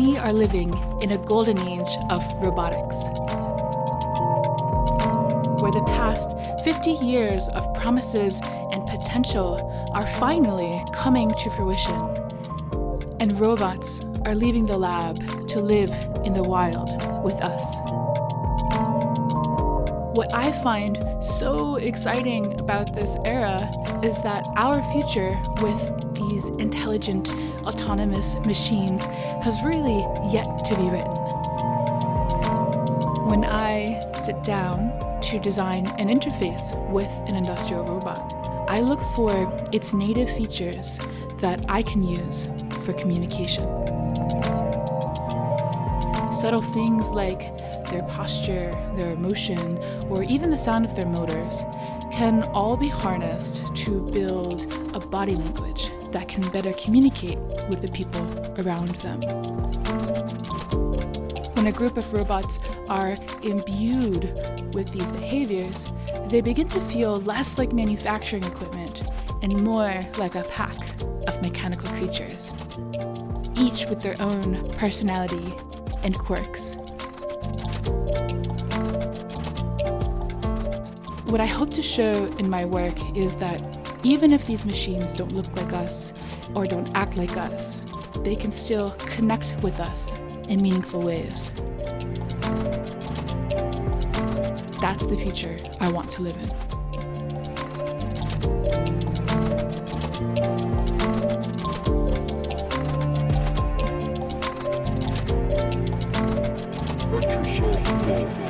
are living in a golden age of robotics, where the past 50 years of promises and potential are finally coming to fruition, and robots are leaving the lab to live in the wild with us. What I find so exciting about this era is that our future with these intelligent, autonomous machines has really yet to be written. When I sit down to design an interface with an industrial robot, I look for its native features that I can use for communication. Subtle things like their posture, their motion, or even the sound of their motors can all be harnessed to build a body language that can better communicate with the people around them. When a group of robots are imbued with these behaviors, they begin to feel less like manufacturing equipment and more like a pack of mechanical creatures, each with their own personality and quirks. What I hope to show in my work is that even if these machines don't look like us or don't act like us, they can still connect with us in meaningful ways. That's the future I want to live in. What you